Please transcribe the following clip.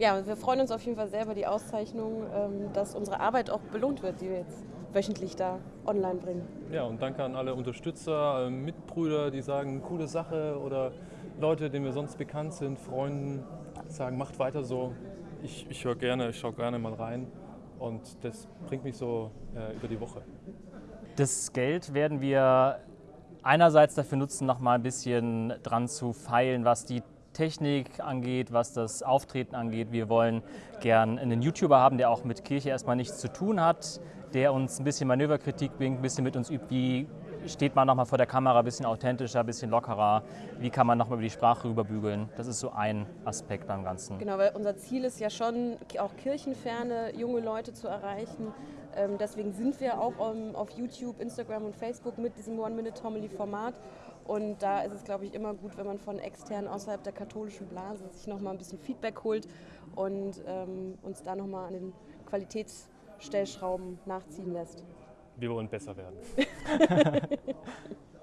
Ja, wir freuen uns auf jeden Fall sehr über die Auszeichnung, ähm, dass unsere Arbeit auch belohnt wird, die wir jetzt wöchentlich da online bringen. Ja, und danke an alle Unterstützer, äh, Mitbrüder, die sagen, coole Sache oder Leute, denen wir sonst bekannt sind, Freunden, sagen, macht weiter so. Ich, ich höre gerne, ich schaue gerne mal rein und das bringt mich so äh, über die Woche. Das Geld werden wir einerseits dafür nutzen, noch mal ein bisschen dran zu feilen, was die Technik angeht, was das Auftreten angeht. Wir wollen gern einen YouTuber haben, der auch mit Kirche erstmal nichts zu tun hat, der uns ein bisschen Manöverkritik bringt, ein bisschen mit uns übt, wie steht man nochmal vor der Kamera, ein bisschen authentischer, ein bisschen lockerer, wie kann man nochmal über die Sprache rüberbügeln. Das ist so ein Aspekt beim Ganzen. Genau, weil unser Ziel ist ja schon, auch kirchenferne junge Leute zu erreichen. Ähm, deswegen sind wir auch auf YouTube, Instagram und Facebook mit diesem One-Minute-Homily-Format. Und da ist es, glaube ich, immer gut, wenn man von extern außerhalb der katholischen Blase sich nochmal ein bisschen Feedback holt und ähm, uns da nochmal an den Qualitätsstellschrauben nachziehen lässt. Wir wollen besser werden.